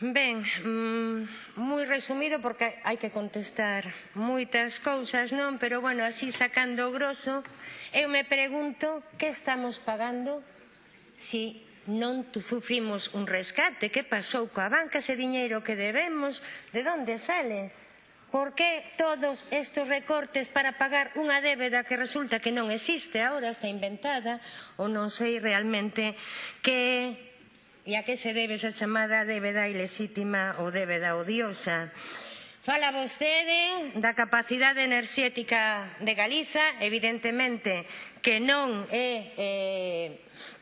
Ben, mm, moi resumido porque hai que contestar moitas cousas, non? Pero, bueno, así sacando o grosso, eu me pregunto que estamos pagando si non sufrimos un rescate, que pasou coa banca, ese diñeiro que debemos, de onde sale? Por que todos estes recortes para pagar unha débeda que resulta que non existe, agora está inventada, ou non sei realmente que E a que se debe esa chamada débeda ilexítima ou débeda odiosa? Fala vostede da capacidade enerxética de Galiza, evidentemente que non é eh,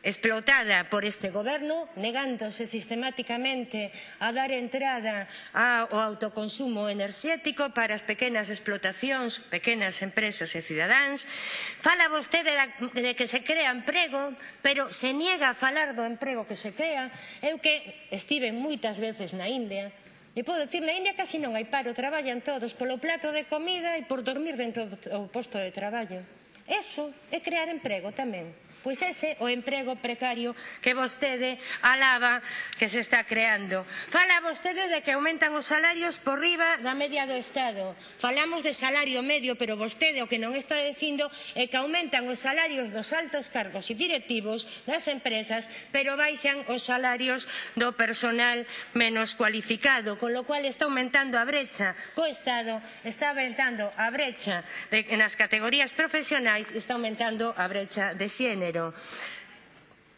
explotada por este goberno, negándose sistemáticamente a dar entrada ao autoconsumo enerxético para as pequenas explotacións, pequenas empresas e cidadáns. Fala vostede de que se crea emprego, pero se niega a falar do emprego que se crea. Eu que estive moitas veces na India, E podo dicir, na India casi non hai paro, traballan todos polo plato de comida e por dormir dentro do posto de traballo. Eso é crear emprego tamén. Pois ese o emprego precario que vostede alaba que se está creando. Fala vostede de que aumentan os salarios por riba da media do Estado. Falamos de salario medio, pero vostede o que non está dicindo é que aumentan os salarios dos altos cargos e directivos das empresas, pero baixan os salarios do personal menos cualificado, con lo cual está aumentando a brecha co Estado, está aumentando a brecha de, nas categorías profesionais máis está aumentando a brecha de xénero.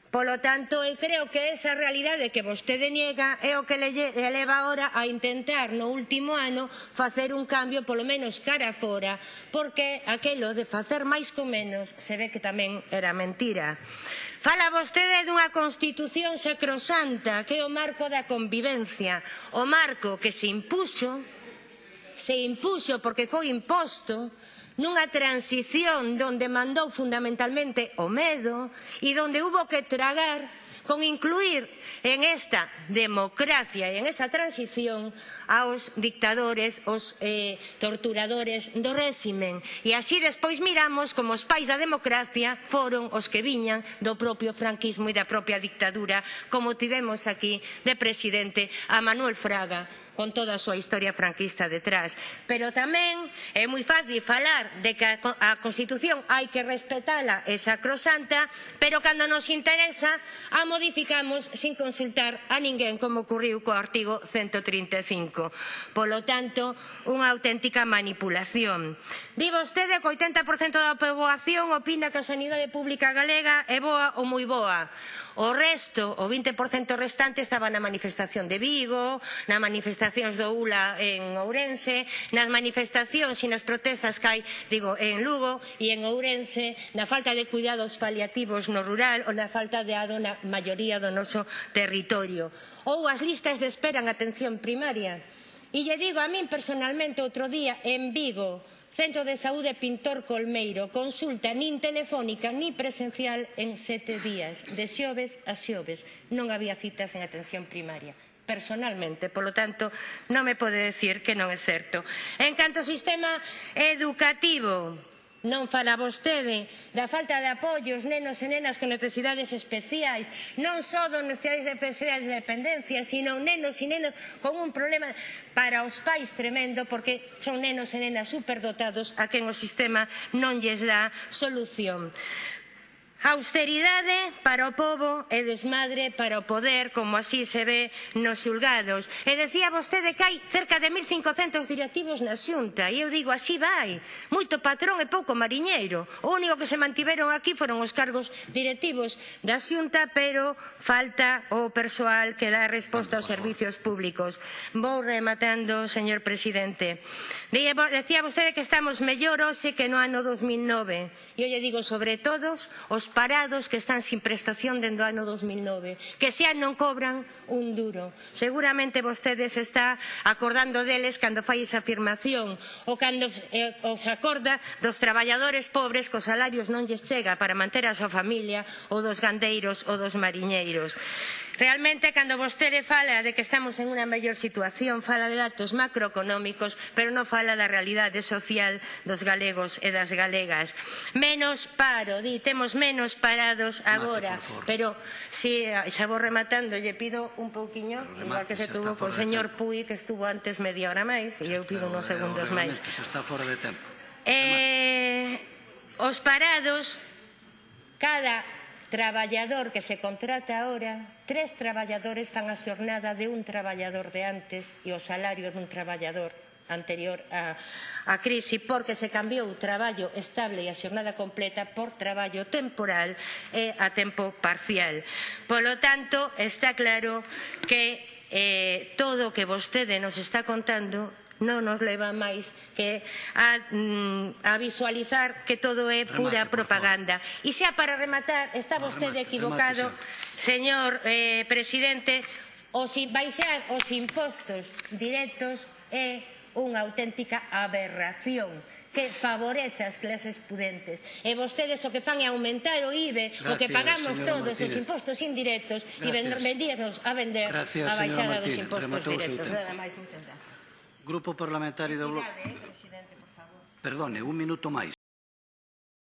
Polo tanto, eu creo que esa realidade que vostede niega é o que le leva agora a intentar no último ano facer un cambio polo menos cara fora, porque aquelo de facer máis con menos se ve que tamén era mentira. Fala vostede dunha Constitución sacrosanta que é o marco da convivencia, o marco que se impuxo, se impuxo porque foi imposto, nunha transición onde mandou fundamentalmente o medo e onde hubo que tragar con incluir en esta democracia e en esa transición aos dictadores, os eh, torturadores do réximen. E así despois miramos como os pais da democracia foron os que viñan do propio franquismo e da propia dictadura, como tivemos aquí de presidente a Manuel Fraga con toda a súa historia franquista detrás. Pero tamén é moi fácil falar de que a Constitución hai que respetala e sacrosanta, pero cando nos interesa a modificamos sin consultar a ninguén como ocurriu co artigo 135. Polo tanto, unha auténtica manipulación. Di vostede que o 80% da poboación opina que a sanidade pública galega é boa ou moi boa. O resto, o 20% restante, estaba na manifestación de Vigo, na manifestación manifestacións do ULA en Ourense, nas manifestacións e nas protestas que hai, digo, en Lugo e en Ourense, na falta de cuidados paliativos no rural ou na falta de ado na maioría do noso territorio. Ou as listas de espera en atención primaria. E lle digo a min personalmente outro día en Vigo, Centro de Saúde Pintor Colmeiro, consulta nin telefónica ni presencial en sete días, de xoves a xoves. Non había citas en atención primaria personalmente, polo tanto, non me pode decir que non é certo. En canto ao sistema educativo, non fala vostede da falta de apoio aos nenos e nenas con necesidades especiais, non só dos necesidades de especiais de dependencia, sino nenos e nenas con un problema para os pais tremendo, porque son nenos e nenas superdotados a quen o sistema non lles dá solución. Austeridade para o pobo e desmadre para o poder, como así se ve nos xulgados. E decía vostede que hai cerca de 1.500 directivos na xunta, e eu digo, así vai, moito patrón e pouco mariñeiro. O único que se mantiveron aquí foron os cargos directivos da xunta, pero falta o persoal que dá resposta aos servizos públicos. Vou rematando, señor presidente. Decía vostede que estamos mellor hoxe que no ano 2009. E eu lle digo, sobre todos, os parados que están sin prestación dende o ano 2009, que xa non cobran un duro. Seguramente vostedes está acordando deles cando fai esa afirmación ou cando eh, os acorda dos traballadores pobres cos salarios non lles chega para manter a súa familia ou dos gandeiros ou dos mariñeiros. Realmente, cando vostede fala de que estamos en unha mellor situación, fala de datos macroeconómicos, pero non fala da realidade social dos galegos e das galegas. Menos paro, di, temos menos parados agora, pero si xa vou rematando, lle pido un pouquiño, igual que se tuvo co señor Puy, que estuvo antes media hora máis, e eu pido unos segundos máis. Xa está fora de tempo. Eh, os parados, cada traballador que se contrata ahora, tres traballadores fan a xornada de un traballador de antes e o salario dun traballador anterior á, á crise porque se cambiou o traballo estable e a xornada completa por traballo temporal e a tempo parcial. Polo tanto, está claro que eh, todo o que vostede nos está contando non nos leva máis que a, mm, a visualizar que todo é pura Remate, propaganda. E xa para rematar, está vostede Remate, equivocado, remate, señor eh, presidente, os, baixar os impostos directos é unha auténtica aberración que favorece as clases pudentes. E vostedes o que fan é aumentar o IBE, Gracias, o que pagamos todos Martínez. os impostos indirectos Gracias. e vendirnos a vender Gracias, a baixada dos impostos directos. Nada máis, moitas gracias. Grupo Parlamentario do Bloque... Perdone, un minuto máis.